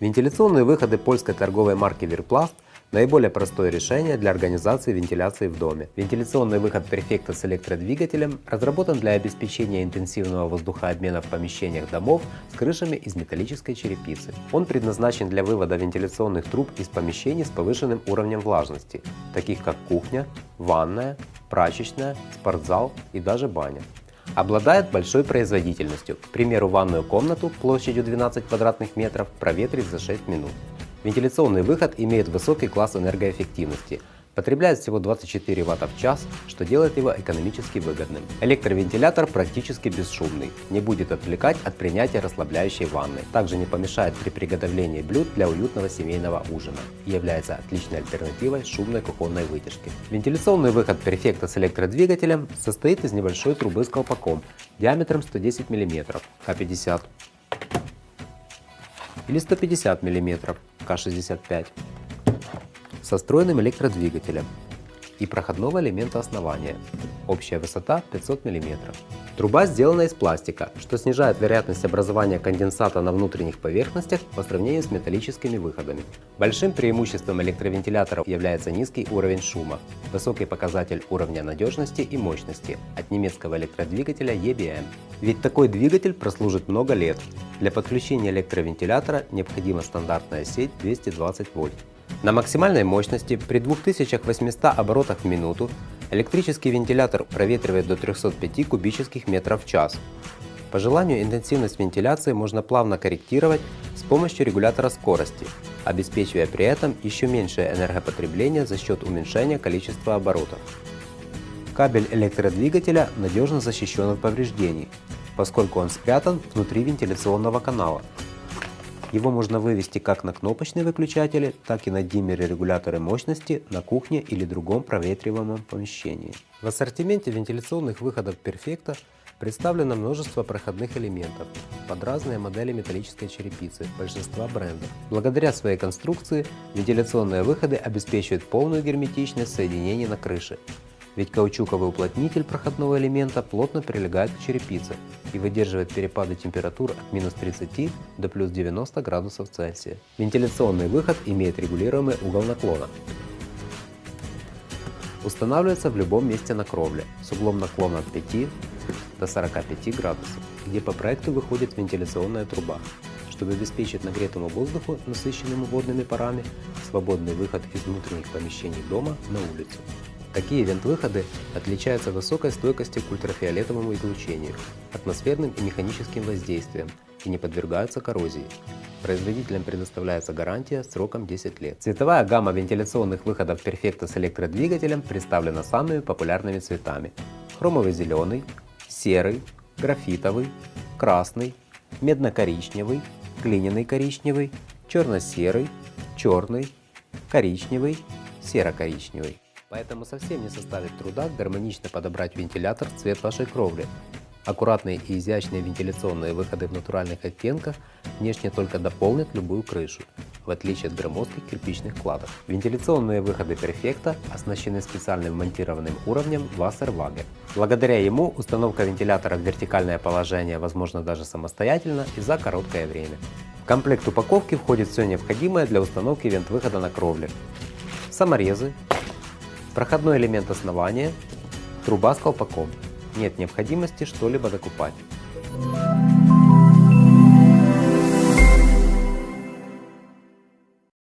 Вентиляционные выходы польской торговой марки Virplast – наиболее простое решение для организации вентиляции в доме. Вентиляционный выход Perfecta с электродвигателем разработан для обеспечения интенсивного воздухообмена в помещениях домов с крышами из металлической черепицы. Он предназначен для вывода вентиляционных труб из помещений с повышенным уровнем влажности, таких как кухня, ванная, прачечная, спортзал и даже баня. Обладает большой производительностью, к примеру ванную комнату площадью 12 квадратных метров проветрить за 6 минут. Вентиляционный выход имеет высокий класс энергоэффективности – Потребляет всего 24 Вт в час, что делает его экономически выгодным. Электровентилятор практически бесшумный, не будет отвлекать от принятия расслабляющей ванны. Также не помешает при приготовлении блюд для уютного семейного ужина и является отличной альтернативой шумной кухонной вытяжки. Вентиляционный выход Perfecta с электродвигателем состоит из небольшой трубы с колпаком диаметром 110 мм К50 или 150 мм К65 со встроенным электродвигателем и проходного элемента основания. Общая высота 500 мм. Труба сделана из пластика, что снижает вероятность образования конденсата на внутренних поверхностях по сравнению с металлическими выходами. Большим преимуществом электровентиляторов является низкий уровень шума, высокий показатель уровня надежности и мощности от немецкого электродвигателя EBM. Ведь такой двигатель прослужит много лет. Для подключения электровентилятора необходима стандартная сеть 220 вольт. На максимальной мощности при 2800 оборотах в минуту электрический вентилятор проветривает до 305 кубических метров в час. По желанию интенсивность вентиляции можно плавно корректировать с помощью регулятора скорости, обеспечивая при этом еще меньшее энергопотребление за счет уменьшения количества оборотов. Кабель электродвигателя надежно защищен от повреждений, поскольку он спрятан внутри вентиляционного канала, его можно вывести как на кнопочные выключатели, так и на диммеры-регуляторы мощности на кухне или другом проветриваемом помещении. В ассортименте вентиляционных выходов Perfecta представлено множество проходных элементов под разные модели металлической черепицы большинства брендов. Благодаря своей конструкции вентиляционные выходы обеспечивают полную герметичность соединений на крыше, ведь каучуковый уплотнитель проходного элемента плотно прилегает к черепице и выдерживает перепады температур от минус 30 до плюс 90 градусов Цельсия. Вентиляционный выход имеет регулируемый угол наклона. Устанавливается в любом месте на кровле с углом наклона от 5 до 45 градусов, где по проекту выходит вентиляционная труба, чтобы обеспечить нагретому воздуху, насыщенному водными парами, свободный выход из внутренних помещений дома на улицу. Такие вент-выходы отличаются высокой стойкостью к ультрафиолетовому излучению, атмосферным и механическим воздействиям и не подвергаются коррозии. Производителям предоставляется гарантия сроком 10 лет. Цветовая гамма вентиляционных выходов Perfecta с электродвигателем представлена самыми популярными цветами. Хромовый зеленый, серый, графитовый, красный, медно-коричневый, глиняный коричневый, черно-серый, черный, коричневый, серо-коричневый. Поэтому совсем не составит труда гармонично подобрать вентилятор в цвет вашей кровли. Аккуратные и изящные вентиляционные выходы в натуральных оттенках внешне только дополнят любую крышу, в отличие от громоздких кирпичных кладок. Вентиляционные выходы Perfecta оснащены специальным монтированным уровнем Wasserwaage. Благодаря ему установка вентилятора в вертикальное положение возможна даже самостоятельно и за короткое время. В комплект упаковки входит все необходимое для установки вент-выхода на кровле. Саморезы, Проходной элемент основания, труба с колпаком. Нет необходимости что-либо докупать.